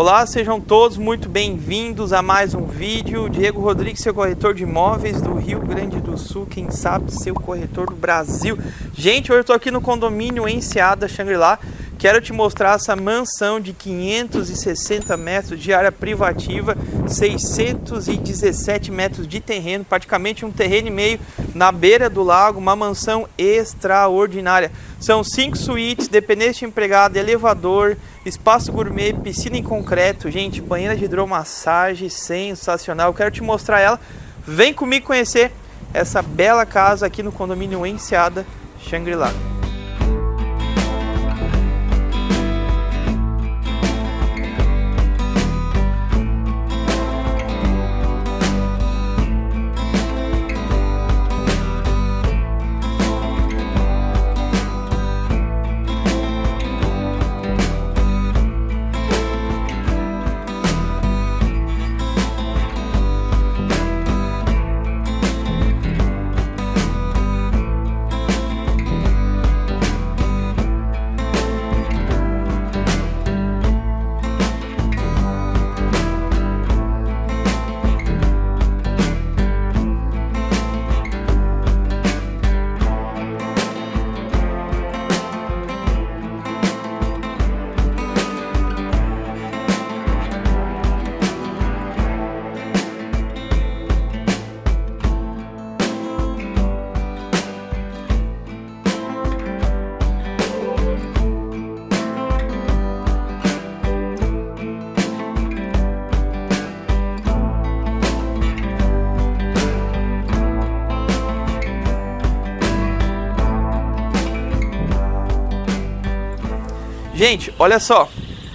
Olá, sejam todos muito bem-vindos a mais um vídeo. Diego Rodrigues, seu corretor de imóveis do Rio Grande do Sul, quem sabe seu corretor do Brasil. Gente, hoje eu estou aqui no condomínio Enseada Shangri-La. Quero te mostrar essa mansão de 560 metros de área privativa, 617 metros de terreno, praticamente um terreno e meio na beira do lago, uma mansão extraordinária. São cinco suítes, dependente de empregado, elevador, espaço gourmet, piscina em concreto, gente, banheira de hidromassagem, sensacional. Quero te mostrar ela. Vem comigo conhecer essa bela casa aqui no condomínio Enseada Shangri-La. Gente, olha só.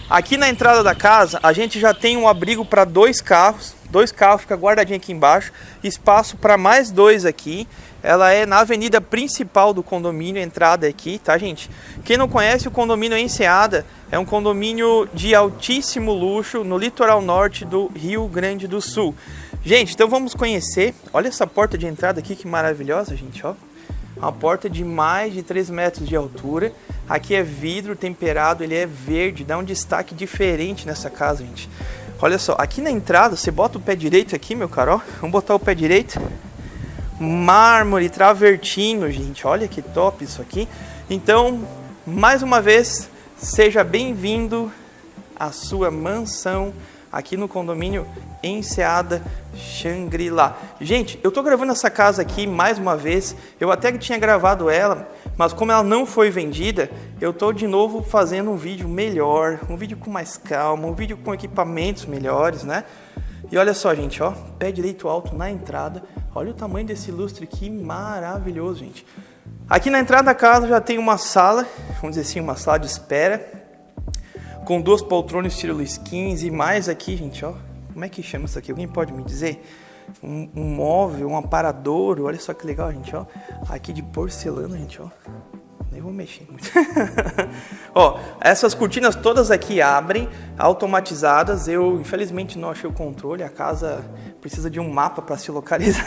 Aqui na entrada da casa, a gente já tem um abrigo para dois carros. Dois carros fica guardadinho aqui embaixo. Espaço para mais dois aqui. Ela é na avenida principal do condomínio, entrada aqui, tá, gente? Quem não conhece o condomínio Enseada, é um condomínio de altíssimo luxo no litoral norte do Rio Grande do Sul. Gente, então vamos conhecer. Olha essa porta de entrada aqui, que maravilhosa, gente, ó. Uma porta de mais de 3 metros de altura. Aqui é vidro temperado, ele é verde, dá um destaque diferente nessa casa, gente. Olha só, aqui na entrada, você bota o pé direito aqui, meu caro, ó. Vamos botar o pé direito. Mármore, travertino, gente. Olha que top isso aqui. Então, mais uma vez, seja bem-vindo à sua mansão aqui no condomínio Enseada Shangri-La. Gente, eu tô gravando essa casa aqui mais uma vez. Eu até que tinha gravado ela, mas como ela não foi vendida, eu tô de novo fazendo um vídeo melhor, um vídeo com mais calma, um vídeo com equipamentos melhores, né? E olha só, gente, ó, pé direito alto na entrada. Olha o tamanho desse lustre aqui, maravilhoso, gente. Aqui na entrada da casa já tem uma sala, vamos dizer assim, uma sala de espera, com duas poltronas estilo Luiz XV, e mais aqui, gente, ó, como é que chama isso aqui? Alguém pode me dizer? Um, um móvel, um aparador, olha só que legal, gente, ó. Aqui de porcelana, gente, ó. Nem vou mexer muito. ó, essas cortinas todas aqui abrem, automatizadas. Eu, infelizmente, não achei o controle. A casa precisa de um mapa para se localizar.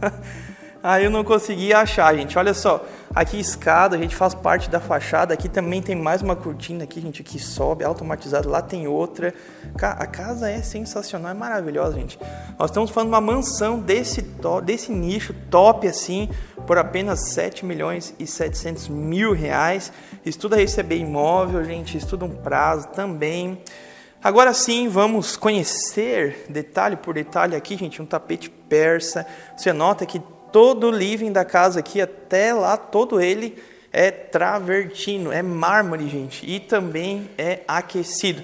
Aí eu não consegui achar, gente. Olha só, aqui escada, a gente faz parte da fachada. Aqui também tem mais uma cortina aqui, gente, que sobe, automatizada. Lá tem outra. A casa é sensacional, é maravilhosa, gente. Nós estamos falando uma mansão desse, desse nicho top assim, por apenas 7 milhões e 700 mil reais. Estuda receber imóvel, gente, estuda um prazo também. Agora sim, vamos conhecer detalhe por detalhe aqui, gente, um tapete persa. Você nota que Todo o living da casa aqui, até lá, todo ele é travertino, é mármore, gente, e também é aquecido.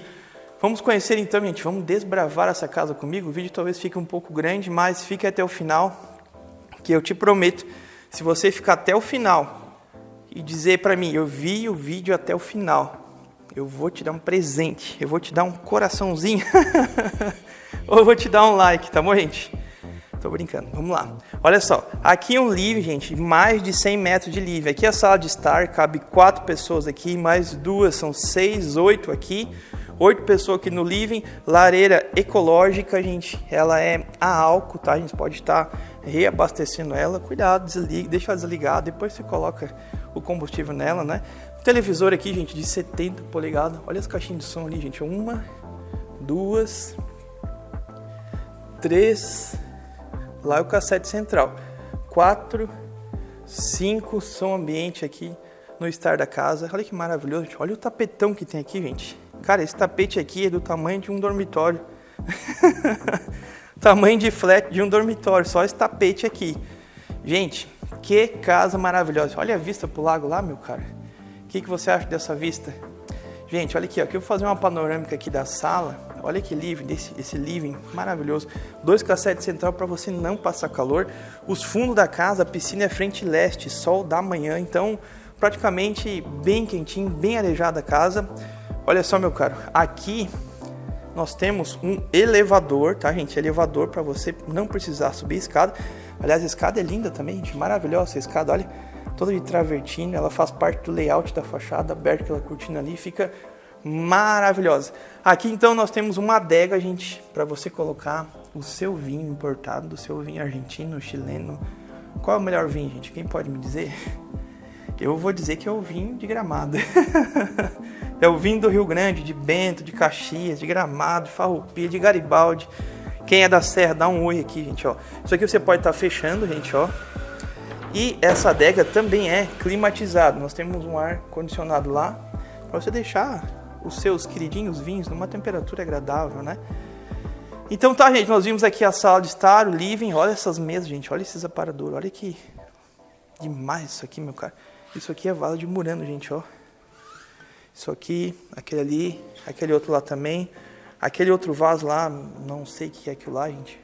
Vamos conhecer então, gente, vamos desbravar essa casa comigo. O vídeo talvez fique um pouco grande, mas fique até o final, que eu te prometo, se você ficar até o final e dizer para mim, eu vi o vídeo até o final, eu vou te dar um presente, eu vou te dar um coraçãozinho, ou eu vou te dar um like, tá bom, gente? Tô brincando, vamos lá. Olha só, aqui é um livre, gente, mais de 100 metros de livre. Aqui é a sala de estar, cabe quatro pessoas aqui, mais duas, são seis, oito aqui. Oito pessoas aqui no living, lareira ecológica, gente, ela é a álcool, tá? A gente pode estar reabastecendo ela. Cuidado, desliga, deixa ela desligar, depois você coloca o combustível nela, né? Televisor aqui, gente, de 70 polegadas. Olha as caixinhas de som ali, gente. Uma, duas, três, lá é o cassete central, quatro, cinco, som ambiente aqui no estar da casa. Olha que maravilhoso, olha o tapetão que tem aqui, gente. Cara, esse tapete aqui é do tamanho de um dormitório. tamanho de flat de um dormitório, só esse tapete aqui. Gente, que casa maravilhosa. Olha a vista pro lago lá, meu cara. O que, que você acha dessa vista? Gente, olha aqui, ó. Aqui eu vou fazer uma panorâmica aqui da sala. Olha que living, desse, esse living maravilhoso. Dois cassetes central para você não passar calor. Os fundos da casa, a piscina é frente leste, sol da manhã. Então, praticamente bem quentinho, bem arejada a casa. Olha só, meu caro. Aqui nós temos um elevador, tá, gente? Elevador para você não precisar subir escada. Aliás, a escada é linda também, gente. Maravilhosa essa escada, olha toda de travertino, ela faz parte do layout da fachada, aberta aquela cortina ali, fica maravilhosa. Aqui então nós temos uma adega, gente, para você colocar o seu vinho importado, do seu vinho argentino, chileno. Qual é o melhor vinho, gente? Quem pode me dizer? Eu vou dizer que é o vinho de Gramado. é o vinho do Rio Grande, de Bento, de Caxias, de Gramado, de Farroupilha, de Garibaldi. Quem é da Serra, dá um oi aqui, gente, ó. Isso aqui você pode estar tá fechando, gente, ó. E essa adega também é climatizada. Nós temos um ar condicionado lá para você deixar os seus queridinhos vinhos numa temperatura agradável, né? Então tá, gente, nós vimos aqui a sala de estar, o living, olha essas mesas, gente, olha esses aparadores, olha que demais isso aqui, meu cara. Isso aqui é vala de murano, gente, ó. Isso aqui, aquele ali, aquele outro lá também. Aquele outro vaso lá, não sei o que é aquilo lá, gente.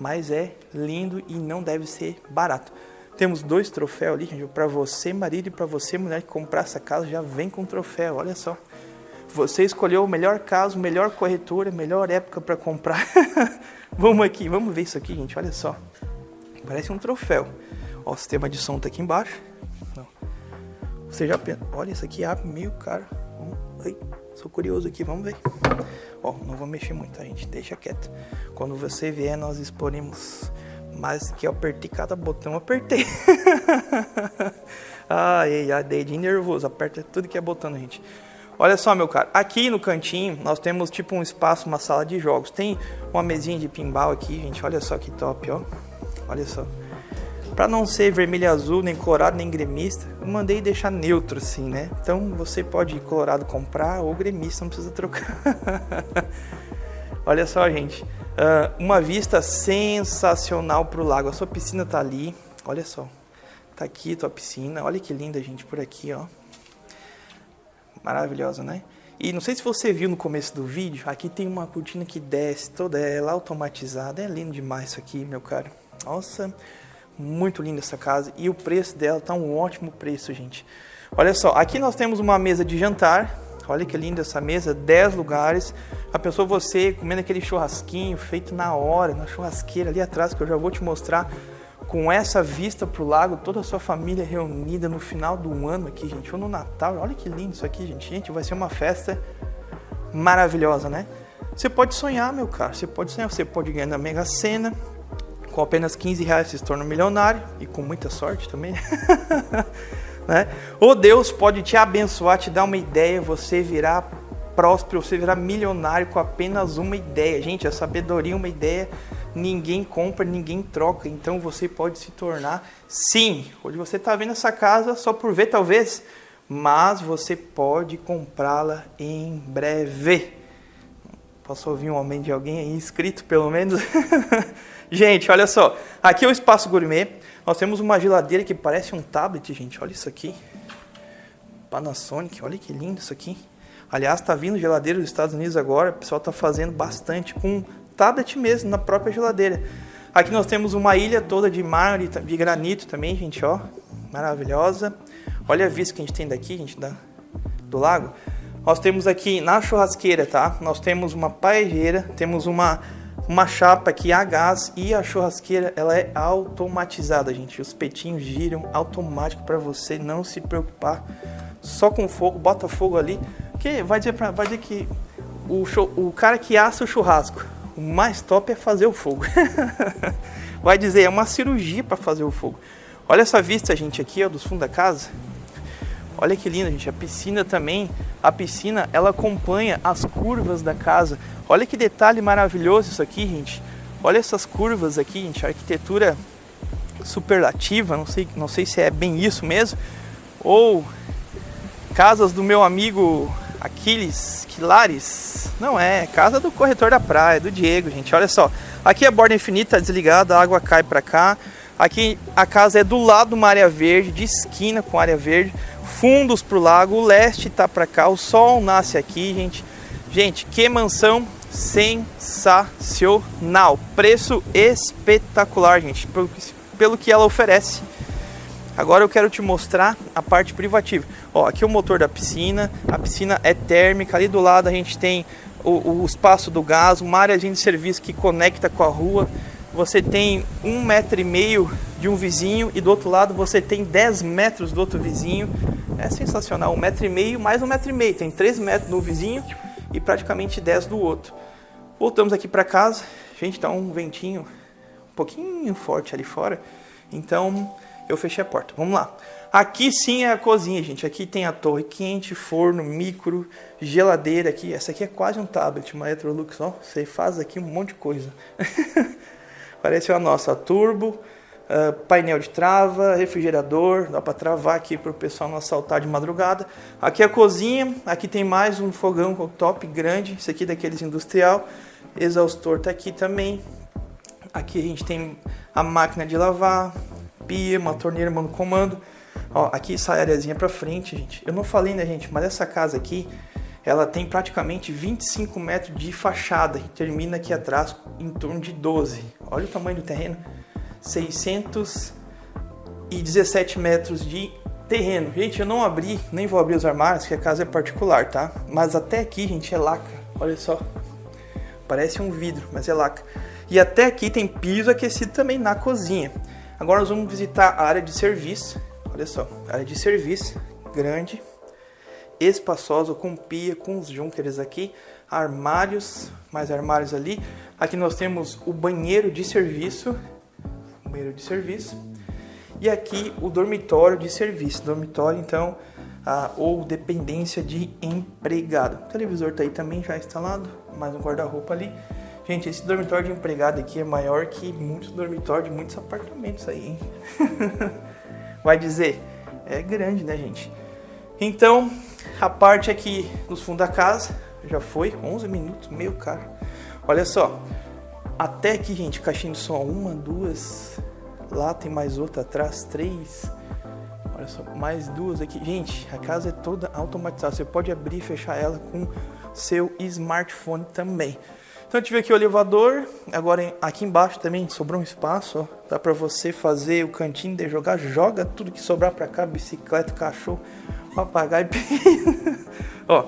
Mas é lindo e não deve ser barato. Temos dois troféus ali, gente. Para você, marido, e para você, mulher, que comprar essa casa, já vem com troféu. Olha só. Você escolheu o melhor caso, melhor corretora, melhor época para comprar. vamos aqui, vamos ver isso aqui, gente. Olha só. Parece um troféu. Ó, o sistema de som tá aqui embaixo. Não. Você já. Olha, isso aqui abre meio caro. Ai, sou curioso aqui, vamos ver. Ó, não vou mexer muito, tá, gente? Deixa quieto. Quando você vier, nós exporemos mas que eu apertei cada botão, eu apertei. ai, ai, dedinho nervoso, aperta tudo que é botão, gente. Olha só, meu cara, aqui no cantinho nós temos tipo um espaço, uma sala de jogos. Tem uma mesinha de pinball aqui, gente, olha só que top, ó. Olha só. Para não ser vermelho azul, nem colorado, nem gremista, eu mandei deixar neutro assim, né? Então você pode ir colorado comprar ou gremista, não precisa trocar. olha só, gente. Uh, uma vista sensacional para o lago. A sua piscina tá ali. Olha só. Tá aqui tua piscina. Olha que linda, gente, por aqui, ó. Maravilhosa, né? E não sei se você viu no começo do vídeo, aqui tem uma cortina que desce toda ela automatizada. É lindo demais isso aqui, meu caro. Nossa, muito linda essa casa. E o preço dela tá um ótimo preço, gente. Olha só, aqui nós temos uma mesa de jantar Olha que linda essa mesa, 10 lugares. A pessoa você comendo aquele churrasquinho feito na hora, na churrasqueira ali atrás, que eu já vou te mostrar, com essa vista para o lago, toda a sua família reunida no final do ano aqui, gente, ou no Natal. Olha que lindo isso aqui, gente. Gente, vai ser uma festa maravilhosa, né? Você pode sonhar, meu caro, você pode sonhar, você pode ganhar na Mega Sena, com apenas 15 reais você se torna milionário, e com muita sorte também. Né? Ou Deus pode te abençoar, te dar uma ideia, você virar próspero, você virar milionário com apenas uma ideia. Gente, a sabedoria é uma ideia, ninguém compra, ninguém troca. Então você pode se tornar, sim. Hoje você está vendo essa casa só por ver, talvez, mas você pode comprá-la em breve. Posso ouvir um aumento de alguém aí inscrito, pelo menos? gente, olha só. Aqui é o espaço gourmet. Nós temos uma geladeira que parece um tablet, gente. Olha isso aqui. Panasonic, olha que lindo isso aqui. Aliás, está vindo geladeira dos Estados Unidos agora. O pessoal está fazendo bastante com tablet mesmo, na própria geladeira. Aqui nós temos uma ilha toda de mármore, de granito também, gente, ó. Maravilhosa. Olha a vista que a gente tem daqui, gente, da, do lago. Nós temos aqui na churrasqueira, tá? Nós temos uma paejeira, temos uma uma chapa aqui a gás e a churrasqueira ela é automatizada, gente. Os petinhos giram automático para você não se preocupar. Só com fogo, bota fogo ali. Que vai dizer, pra, vai dizer que o, show, o cara que assa o churrasco, o mais top é fazer o fogo. vai dizer, é uma cirurgia para fazer o fogo. Olha essa vista, gente, aqui ó, dos fundos da casa. Olha que lindo, gente. A piscina também, a piscina, ela acompanha as curvas da casa. Olha que detalhe maravilhoso isso aqui, gente. Olha essas curvas aqui, gente. A arquitetura superlativa, não sei, não sei se é bem isso mesmo. Ou casas do meu amigo Aquiles Quilares. Não é, casa do corretor da praia, do Diego, gente. Olha só. Aqui a borda infinita desligada, a água cai para cá. Aqui a casa é do lado de uma área verde, de esquina com área verde, fundos para o lago, o leste tá para cá, o sol nasce aqui, gente. Gente, que mansão sensacional, preço espetacular, gente, pelo que ela oferece. Agora eu quero te mostrar a parte privativa. Ó, aqui é o motor da piscina, a piscina é térmica, ali do lado a gente tem o, o espaço do gás, uma área de serviço que conecta com a rua você tem um metro e meio de um vizinho e do outro lado você tem 10 metros do outro vizinho. É sensacional, um metro e meio mais um metro e meio. Tem 3 metros do vizinho e praticamente 10 do outro. Voltamos aqui para casa. Gente, tá um ventinho um pouquinho forte ali fora. Então eu fechei a porta. Vamos lá. Aqui sim é a cozinha, gente. Aqui tem a torre quente, forno, micro, geladeira aqui. Essa aqui é quase um tablet, uma Electrolux, ó. Você faz aqui um monte de coisa. Parece a nossa turbo, uh, painel de trava, refrigerador, dá para travar aqui para o pessoal não assaltar de madrugada. Aqui é a cozinha, aqui tem mais um fogão top grande, esse aqui daqueles industrial. Exaustor tá aqui também. Aqui a gente tem a máquina de lavar, pia, uma torneira mano comando. Ó, aqui sai a areazinha para frente, gente. Eu não falei, né, gente, mas essa casa aqui ela tem praticamente 25 metros de fachada e termina aqui atrás em torno de 12. Olha o tamanho do terreno, 617 metros de terreno. Gente, eu não abri, nem vou abrir os armários, que a casa é particular, tá? Mas até aqui, gente, é laca. Olha só, parece um vidro, mas é laca. E até aqui tem piso aquecido também na cozinha. Agora nós vamos visitar a área de serviço. Olha só, área de serviço grande espaçosa, com pia, com os junkers aqui, armários, mais armários ali. Aqui nós temos o banheiro de serviço, banheiro de serviço, e aqui o dormitório de serviço, dormitório então, ou dependência de empregado. O televisor tá aí também já instalado, mais um guarda-roupa ali. Gente, esse dormitório de empregado aqui é maior que muitos dormitórios de muitos apartamentos aí, hein? Vai dizer, é grande, né, gente? Então, a parte aqui nos fundos da casa já foi 11 minutos, meio caro. Olha só, até aqui, gente, caixinha de som, uma, duas, lá tem mais outra atrás, três. Olha só, mais duas aqui. Gente, a casa é toda automatizada. Você pode abrir e fechar ela com seu smartphone também. Então eu tive aqui o elevador, agora aqui embaixo também sobrou um espaço, ó. Dá para você fazer o cantinho de jogar, joga tudo que sobrar para cá, bicicleta, cachorro, papagaio. ó,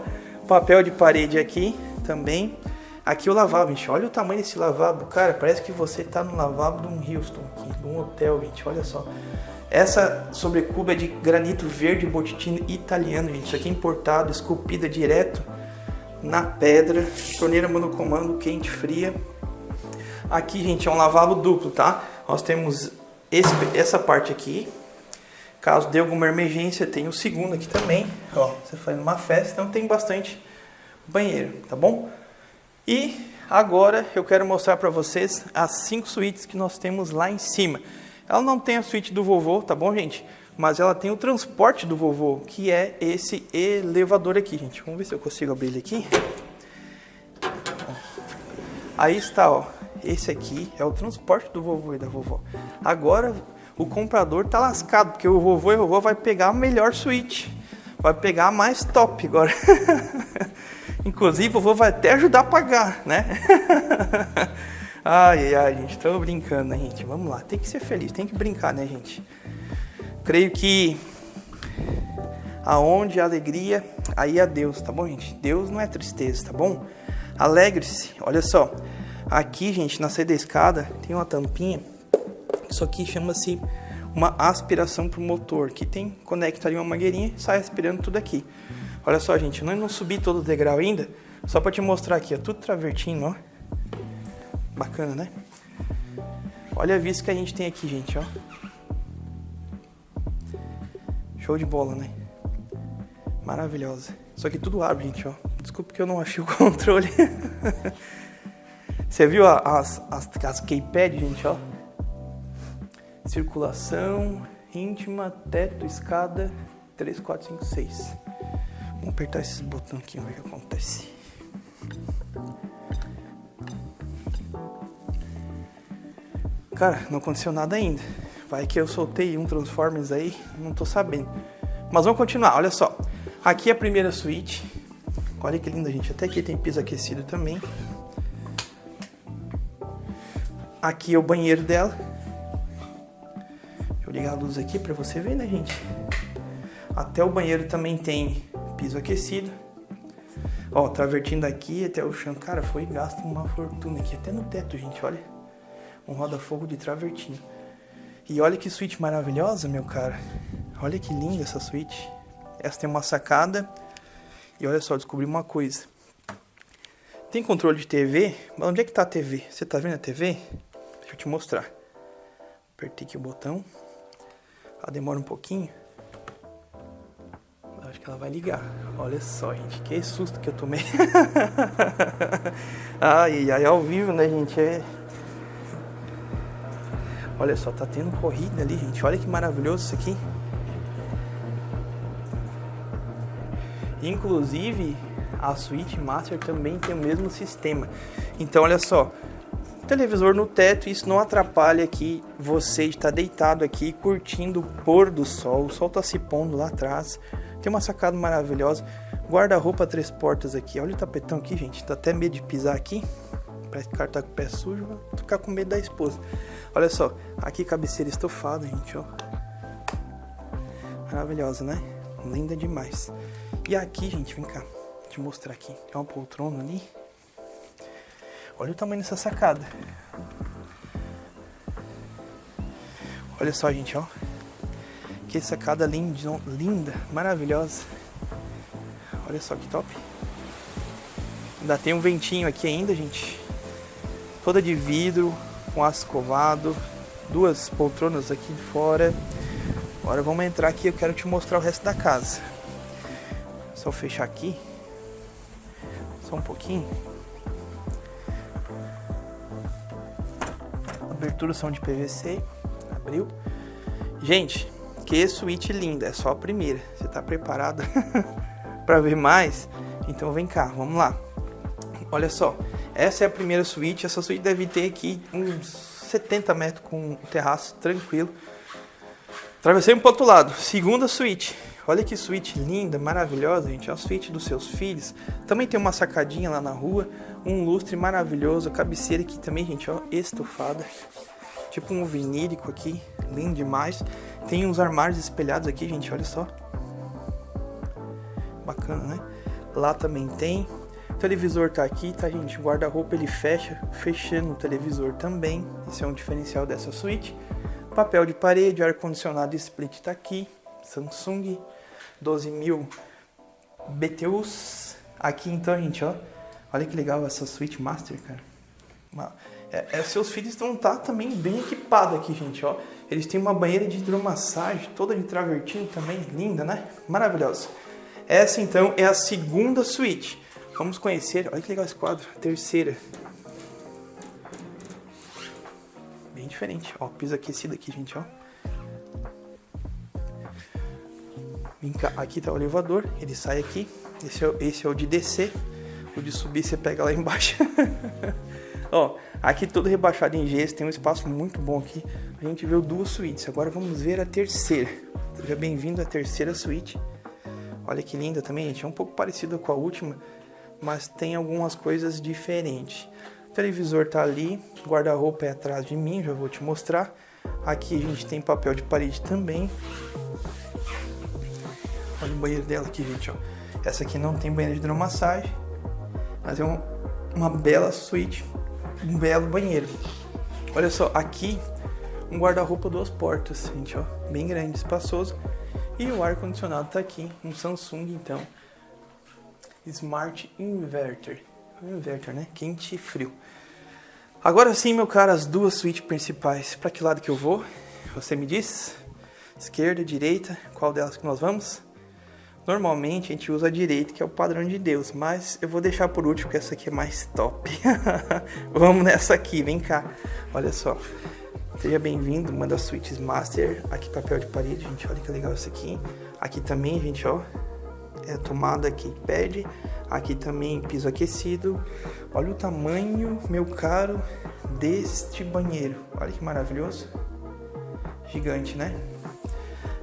papel de parede aqui também. Aqui o lavabo, gente. Olha o tamanho desse lavabo, cara. Parece que você tá no lavabo de um Houston aqui, de um hotel, gente. Olha só. Essa sobrecuba é de granito verde botitino italiano, gente. Isso aqui é importado, esculpida direto na pedra, torneira monocomando quente fria. Aqui, gente, é um lavabo duplo, tá? Nós temos esse, essa parte aqui. Caso dê alguma emergência, tem o segundo aqui também. Ó, você faz uma festa, então tem bastante banheiro, tá bom? E agora eu quero mostrar para vocês as cinco suítes que nós temos lá em cima. Ela não tem a suíte do vovô, tá bom, gente? Mas ela tem o transporte do vovô, que é esse elevador aqui, gente. Vamos ver se eu consigo abrir ele aqui. Aí está, ó. Esse aqui é o transporte do vovô e da vovó. Agora o comprador tá lascado, porque o vovô e a vovó vai pegar a melhor suíte. Vai pegar a mais top agora. Inclusive, o vovô vai até ajudar a pagar, né? ai, ai, gente, tô brincando, né, gente? Vamos lá, tem que ser feliz, tem que brincar, né, gente? Creio que aonde a alegria, aí é Deus, tá bom, gente? Deus não é tristeza, tá bom? Alegre-se. Olha só. Aqui, gente, na saída da escada tem uma tampinha. Isso aqui chama-se uma aspiração pro motor, que tem conecta ali uma mangueirinha e sai aspirando tudo aqui. Olha só, gente, eu não subi todo o degrau ainda, só para te mostrar aqui, ó, tudo travertinho, ó. Bacana, né? Olha a vista que a gente tem aqui, gente, ó. Show de bola, né? Maravilhosa. Só que tudo abre, gente, ó. Desculpa que eu não achei o controle. Você viu as, as, as keypad, gente, ó? Circulação, íntima, teto, escada, 3, 4, 5, 6. Vamos apertar esses botões aqui, ver o que acontece. Cara, não aconteceu nada ainda. Vai que eu soltei um Transformers aí, não tô sabendo. Mas vamos continuar, olha só. Aqui é a primeira suíte. Olha que linda, gente. Até aqui tem piso aquecido também. Aqui é o banheiro dela. Deixa eu ligar a luz aqui pra você ver, né, gente? Até o banheiro também tem piso aquecido. Ó, travertindo aqui até o chão. Cara, foi gasto uma fortuna aqui. Até no teto, gente, olha. Um roda-fogo de travertinho. E olha que suíte maravilhosa, meu cara. Olha que linda essa suíte. Essa tem uma sacada. E olha só, descobri uma coisa. Tem controle de TV, mas onde é que tá a TV? Você tá vendo a TV? Deixa eu te mostrar. Apertei aqui o botão. Ela demora um pouquinho. Eu acho que ela vai ligar. Olha só, gente. Que susto que eu tomei. ai, ai, ao vivo, né, gente? É... Olha só, tá tendo corrida ali, gente. Olha que maravilhoso isso aqui. Inclusive, a Switch Master também tem o mesmo sistema. Então, olha só, televisor no teto, isso não atrapalha aqui você estar deitado aqui curtindo o pôr do sol. O sol tá se pondo lá atrás. Tem uma sacada maravilhosa. Guarda-roupa três portas aqui. Olha o tapetão aqui, gente. Tá até medo de pisar aqui. Parece que tá com o pé sujo. Vou ficar com medo da esposa. Olha só. Aqui cabeceira estofada, gente, ó. Maravilhosa, né? Linda demais. E aqui, gente, vem cá. Vou te mostrar aqui. Tem uma poltrona ali. Olha o tamanho dessa sacada. Olha só, gente, ó. Que sacada linda, linda, maravilhosa. Olha só que top. Ainda tem um ventinho aqui ainda, gente. Toda de vidro, com aço escovado. Duas poltronas aqui fora. Agora vamos entrar aqui, eu quero te mostrar o resto da casa. Só fechar aqui. Só um pouquinho. Aberturas são de PVC. Abriu. Gente, que suíte linda. É só a primeira. Você tá preparado para ver mais? Então vem cá, vamos lá. Olha só. Essa é a primeira suíte. Essa suíte deve ter aqui uns 70 metros com o terraço tranquilo. Travessei um pro outro lado. Segunda suíte. Olha que suíte linda, maravilhosa, gente. É a suíte dos seus filhos. Também tem uma sacadinha lá na rua. Um lustre maravilhoso. Cabeceira aqui também, gente, ó, estofada. Tipo um vinílico aqui. Lindo demais. Tem uns armários espelhados aqui, gente. Olha só. Bacana, né? Lá também tem. O televisor tá aqui, tá, gente? O guarda-roupa ele fecha, fechando o televisor também. Esse é um diferencial dessa suíte. Papel de parede, ar-condicionado split tá aqui. Samsung 12.000 BTUs. Aqui então, gente, ó. Olha que legal essa Switch Master, cara. É, é, seus filhos estão tá também bem equipados aqui, gente, ó. Eles têm uma banheira de hidromassagem, toda de travertinho também, linda, né? Maravilhosa. Essa então é a segunda suíte. Vamos conhecer, olha que legal esse quadro, terceira. Bem diferente, ó, piso aquecido aqui, gente, ó. Aqui tá o elevador, ele sai aqui. Esse é, esse é o de descer. O de subir você pega lá embaixo. Ó, aqui todo rebaixado em gesso, tem um espaço muito bom aqui. A gente viu duas suítes. Agora vamos ver a terceira. Seja bem-vindo à terceira suíte. Olha que linda também, gente. É um pouco parecida com a última, mas tem algumas coisas diferentes. O televisor tá ali, guarda-roupa é atrás de mim, já vou te mostrar. Aqui a gente tem papel de parede também. Olha o banheiro dela aqui, gente, ó. Essa aqui não tem banheiro de hidromassagem, mas é um, uma bela suíte, um belo banheiro. Olha só, aqui um guarda-roupa duas portas, gente, ó, bem grande, espaçoso. E o ar condicionado tá aqui, um Samsung então. Smart Inverter. Inverter, né? Quente e frio. Agora sim, meu cara, as duas suítes principais. Para que lado que eu vou? Você me diz? Esquerda, direita, qual delas que nós vamos? Normalmente a gente usa a direita, que é o padrão de Deus, mas eu vou deixar por último, porque essa aqui é mais top. Vamos nessa aqui, vem cá. Olha só. Seja bem-vindo, uma das suítes master. Aqui papel de parede, gente, olha que legal isso aqui. Aqui também, gente, ó, é tomada que pede. Aqui também piso aquecido. Olha o tamanho, meu caro, deste banheiro. Olha que maravilhoso. Gigante, né?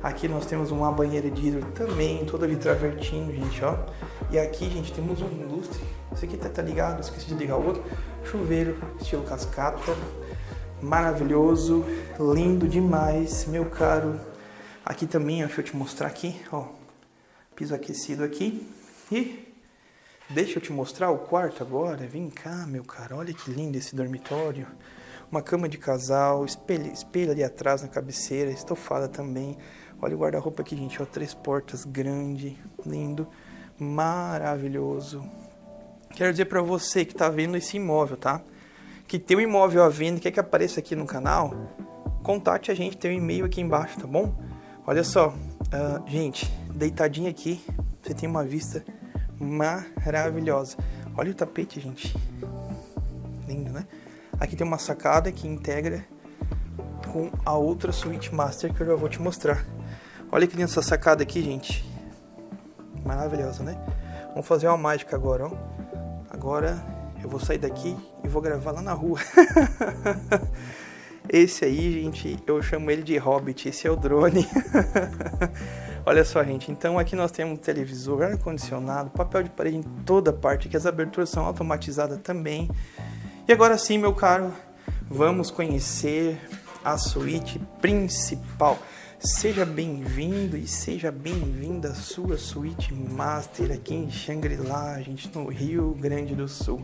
Aqui nós temos uma banheira de hidro também, toda travertindo, gente, ó. E aqui, gente, temos um lustre. Esse aqui tá, tá ligado, esqueci de ligar o outro. Chuveiro, estilo cascata. Maravilhoso, lindo demais, meu caro. Aqui também, ó, deixa eu te mostrar aqui, ó. Piso aquecido aqui. E deixa eu te mostrar o quarto agora. Vem cá, meu caro. Olha que lindo esse dormitório. Uma cama de casal, espelho, espelho ali atrás na cabeceira, estofada também. Olha o guarda-roupa aqui, gente, ó, três portas, grande, lindo, maravilhoso. Quero dizer para você que tá vendo esse imóvel, tá? Que tem um imóvel à venda, quer que apareça aqui no canal, contate a gente, tem um e-mail aqui embaixo, tá bom? Olha só, uh, gente, deitadinho aqui, você tem uma vista maravilhosa. Olha o tapete, gente. Lindo, né? Aqui tem uma sacada que integra com a outra suíte master que eu já vou te mostrar. Olha que linda essa sacada aqui, gente. Maravilhosa, né? Vamos fazer uma mágica agora, ó. Agora eu vou sair daqui e vou gravar lá na rua. esse aí, gente, eu chamo ele de Hobbit. Esse é o drone. Olha só, gente. Então aqui nós temos televisor, ar-condicionado, papel de parede em toda parte, que as aberturas são automatizadas também. E agora sim, meu caro, vamos conhecer a suíte principal. Seja bem-vindo e seja bem-vinda à sua suíte master aqui em Xangri-Lá, gente, no Rio Grande do Sul.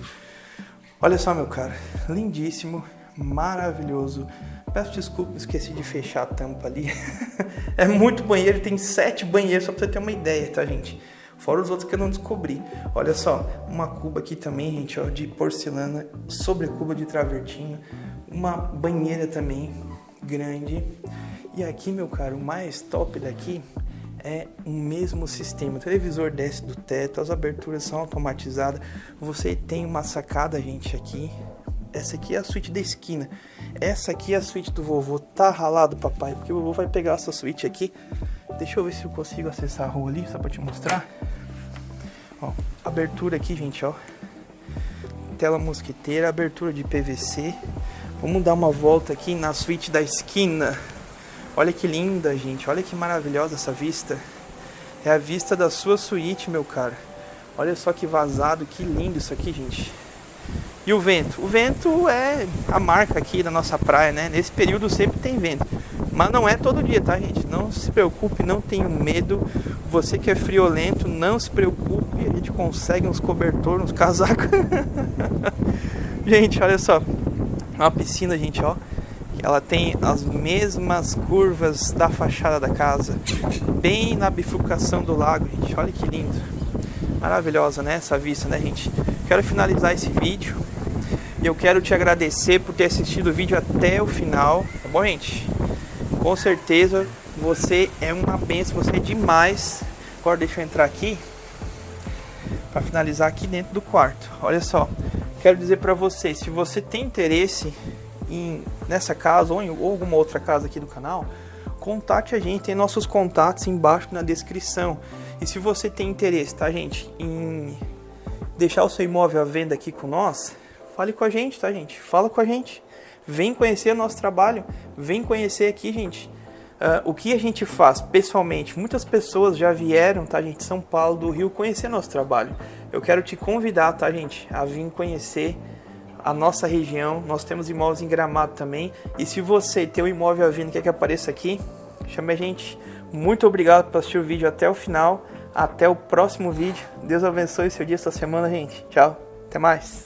Olha só, meu cara, lindíssimo, maravilhoso. Peço desculpa, esqueci de fechar a tampa ali. é muito banheiro, tem sete banheiros, só pra você ter uma ideia, tá, gente? Fora os outros que eu não descobri. Olha só, uma cuba aqui também, gente, ó, de porcelana, sobre cuba de travertino. Uma banheira também, grande. E aqui, meu caro, o mais top daqui é o mesmo sistema. O televisor desce do teto, as aberturas são automatizadas. Você tem uma sacada, gente, aqui. Essa aqui é a suíte da esquina. Essa aqui é a suíte do vovô. Tá ralado, papai, porque o vovô vai pegar essa suíte aqui. Deixa eu ver se eu consigo acessar a rua ali, só pra te mostrar. Ó, abertura aqui, gente, ó. Tela mosquiteira, abertura de PVC. Vamos dar uma volta aqui na suíte da esquina. Olha que linda, gente. Olha que maravilhosa essa vista. É a vista da sua suíte, meu cara. Olha só que vazado, que lindo isso aqui, gente. E o vento? O vento é a marca aqui da nossa praia, né? Nesse período sempre tem vento. Mas não é todo dia, tá, gente? Não se preocupe, não tenha medo. Você que é friolento, não se preocupe. A gente consegue uns cobertores, uns casacos. gente, olha só. Uma piscina, gente, ó. Ela tem as mesmas curvas da fachada da casa, bem na bifurcação do lago, gente. Olha que lindo. Maravilhosa, né? Essa vista, né, gente? Quero finalizar esse vídeo e eu quero te agradecer por ter assistido o vídeo até o final, tá bom, gente? Com certeza você é uma benção, você é demais. Agora deixa eu entrar aqui para finalizar aqui dentro do quarto. Olha só, quero dizer para você, se você tem interesse em, nessa casa ou em ou alguma outra casa aqui do canal, contate a gente, tem nossos contatos embaixo na descrição. E se você tem interesse, tá, gente, em deixar o seu imóvel à venda aqui com nós, fale com a gente, tá, gente? Fala com a gente. Vem conhecer nosso trabalho, vem conhecer aqui, gente. Uh, o que a gente faz pessoalmente, muitas pessoas já vieram, tá, gente, São Paulo, do Rio, conhecer nosso trabalho. Eu quero te convidar, tá, gente, a vir conhecer a nossa região. Nós temos imóveis em Gramado também. E se você tem um imóvel à venda quer que apareça aqui, chame a gente. Muito obrigado por assistir o vídeo até o final. Até o próximo vídeo. Deus abençoe seu dia, essa semana, gente. Tchau. Até mais.